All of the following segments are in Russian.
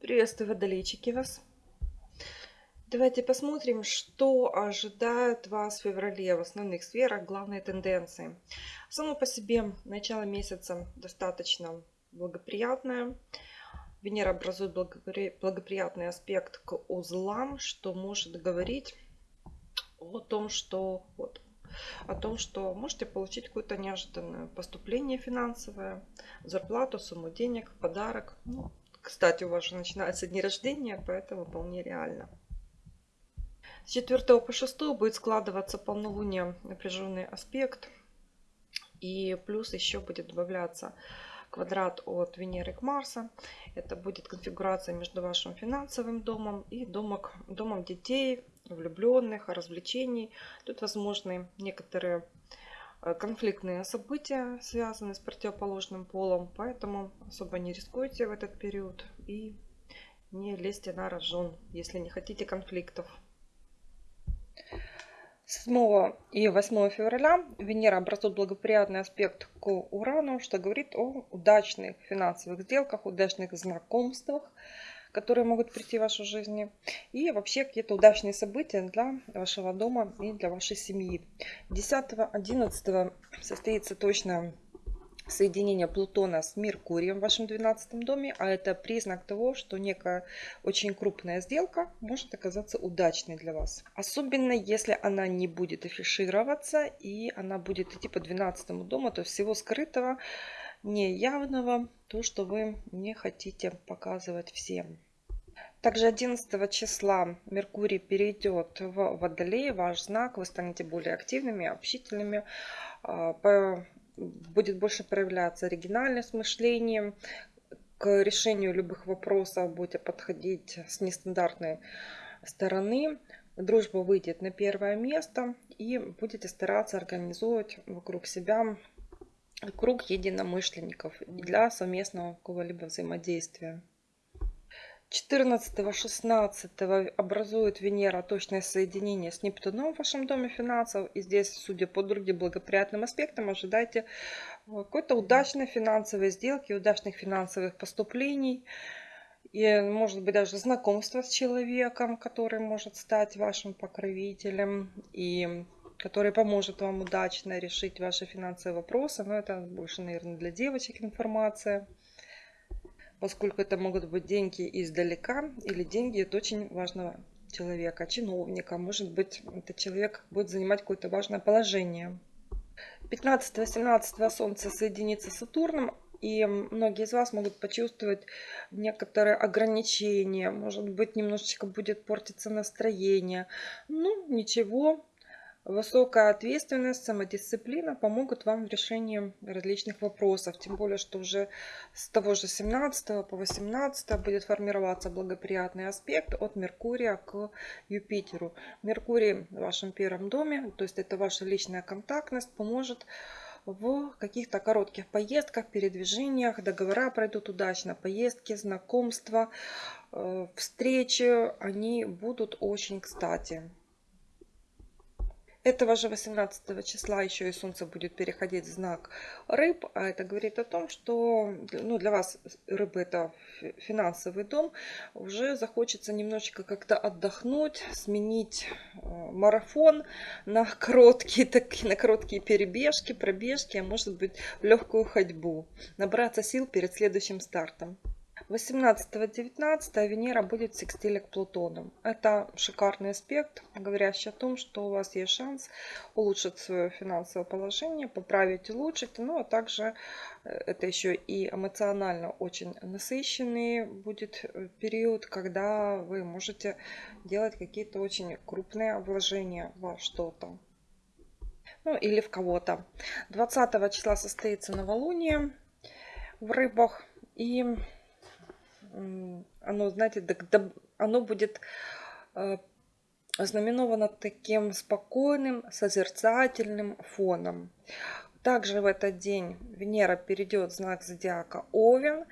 Приветствую, водолейчики вас. Давайте посмотрим, что ожидает вас в феврале в основных сферах, главные тенденции. Само по себе начало месяца достаточно благоприятное. Венера образует благоприятный аспект к узлам, что может говорить о том, что вот, о том, что можете получить какое-то неожиданное поступление финансовое, зарплату, сумму денег, подарок. Ну, кстати, у вас же начинается дни рождения, поэтому вполне реально. С 4 по 6 будет складываться полнолуние напряженный аспект. И плюс еще будет добавляться квадрат от Венеры к Марса. Это будет конфигурация между вашим финансовым домом и домом, домом детей, влюбленных, развлечений. Тут возможны некоторые конфликтные события, связанные с противоположным полом, поэтому особо не рискуйте в этот период и не лезьте на рожон, если не хотите конфликтов. 7 и 8 февраля Венера образует благоприятный аспект к Урану, что говорит о удачных финансовых сделках, удачных знакомствах, которые могут прийти в вашу жизнь. И вообще какие-то удачные события для вашего дома и для вашей семьи. 10-11 состоится точно соединение Плутона с Меркурием в вашем 12 доме, а это признак того, что некая очень крупная сделка может оказаться удачной для вас. Особенно если она не будет афишироваться и она будет идти по 12 дому, то всего скрытого, неявного, то, что вы не хотите показывать всем. Также 11 числа Меркурий перейдет в Водолей, ваш знак, вы станете более активными, общительными, а, будет больше проявляться оригинальность мышлением, к решению любых вопросов будете подходить с нестандартной стороны. Дружба выйдет на первое место и будете стараться организовывать вокруг себя круг единомышленников для совместного какого-либо взаимодействия. 14-16 образует Венера точное соединение с Нептуном в вашем доме финансов. И здесь, судя по другим благоприятным аспектам, ожидайте э, какой-то удачной финансовой сделки, удачных финансовых поступлений. И, может быть, даже знакомство с человеком, который может стать вашим покровителем и который поможет вам удачно решить ваши финансовые вопросы. Но это больше, наверное, для девочек информация поскольку это могут быть деньги издалека или деньги от очень важного человека, чиновника. Может быть, этот человек будет занимать какое-то важное положение. 15-17 Солнце соединится с Сатурном, и многие из вас могут почувствовать некоторые ограничения. Может быть, немножечко будет портиться настроение. Ну, ничего, Высокая ответственность, самодисциплина помогут вам в решении различных вопросов. Тем более, что уже с того же 17 по 18 будет формироваться благоприятный аспект от Меркурия к Юпитеру. Меркурий в вашем первом доме, то есть это ваша личная контактность, поможет в каких-то коротких поездках, передвижениях. Договора пройдут удачно, поездки, знакомства, э, встречи, они будут очень кстати. Этого же 18 числа еще и Солнце будет переходить в знак рыб, а это говорит о том, что ну, для вас рыбы это финансовый дом, уже захочется немножечко как-то отдохнуть, сменить э, марафон на короткие, такие, на короткие перебежки, пробежки, а может быть легкую ходьбу, набраться сил перед следующим стартом. 18-19 Венера будет в секстиле к Плутону. Это шикарный аспект, говорящий о том, что у вас есть шанс улучшить свое финансовое положение, поправить, улучшить. Ну, а также э, это еще и эмоционально очень насыщенный будет э, период, когда вы можете делать какие-то очень крупные вложения во что-то. Ну, или в кого-то. 20 числа состоится новолуние в рыбах. И оно, знаете, оно будет э, ознаменовано таким спокойным, созерцательным фоном. Также в этот день Венера перейдет в знак зодиака Овен,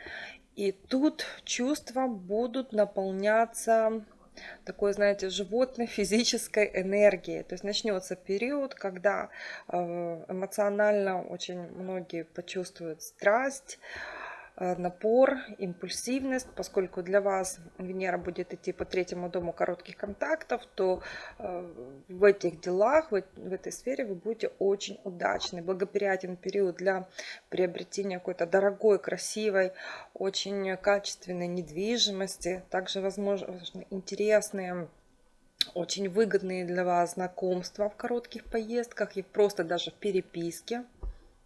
и тут чувства будут наполняться такой, знаете, животной физической энергией. То есть начнется период, когда э, эмоционально очень многие почувствуют страсть, напор, импульсивность, поскольку для вас Венера будет идти по третьему дому коротких контактов, то э, в этих делах, в этой сфере вы будете очень удачны. Благоприятен период для приобретения какой-то дорогой, красивой, очень качественной недвижимости. Также, возможно, интересные очень выгодные для вас знакомства в коротких поездках и просто даже в переписке.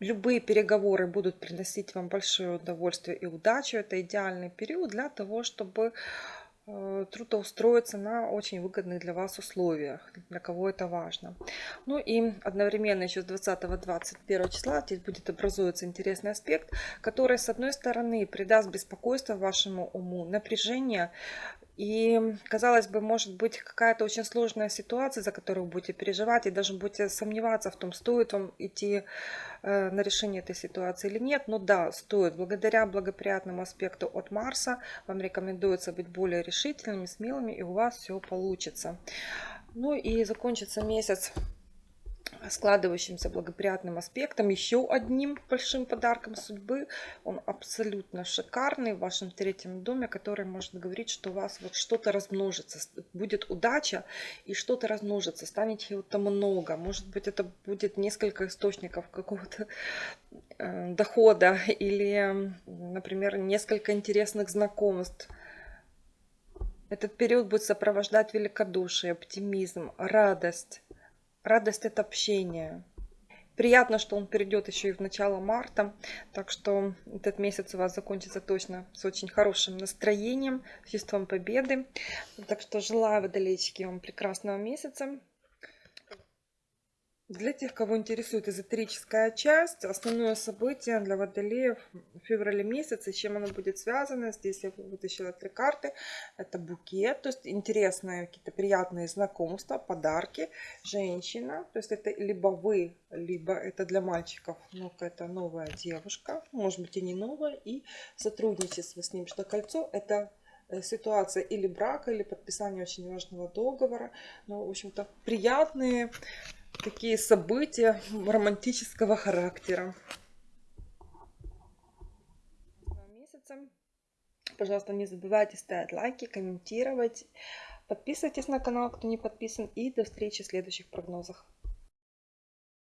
Любые переговоры будут приносить вам большое удовольствие и удачу. Это идеальный период для того, чтобы э, трудоустроиться на очень выгодных для вас условиях, для кого это важно. Ну и одновременно еще с 20-21 числа здесь будет образуется интересный аспект, который с одной стороны придаст беспокойство вашему уму, напряжение и, казалось бы, может быть какая-то очень сложная ситуация, за которую вы будете переживать, и даже будете сомневаться в том, стоит вам идти э, на решение этой ситуации или нет. Но да, стоит. Благодаря благоприятному аспекту от Марса вам рекомендуется быть более решительными, смелыми, и у вас все получится. Ну и закончится месяц складывающимся благоприятным аспектом, еще одним большим подарком судьбы. Он абсолютно шикарный в вашем третьем доме, который может говорить, что у вас вот что-то размножится, будет удача и что-то размножится, станет чего-то много. Может быть, это будет несколько источников какого-то э, дохода или, например, несколько интересных знакомств. Этот период будет сопровождать великодушие, оптимизм, радость радость от общения. Приятно, что он перейдет еще и в начало марта, так что этот месяц у вас закончится точно с очень хорошим настроением, чувством победы. Так что желаю, водолейчики, вам прекрасного месяца. Для тех, кого интересует эзотерическая часть, основное событие для водолеев в феврале месяце, с чем оно будет связано, здесь я вытащила три карты, это букет, то есть интересные какие-то приятные знакомства, подарки, женщина, то есть это либо вы, либо это для мальчиков, ну это новая девушка, может быть и не новая, и сотрудничество с ним, что кольцо это э, ситуация или брака, или подписания очень важного договора, но, в общем-то, приятные такие события романтического характера. Месяцем. Пожалуйста, не забывайте ставить лайки, комментировать. Подписывайтесь на канал, кто не подписан. И до встречи в следующих прогнозах.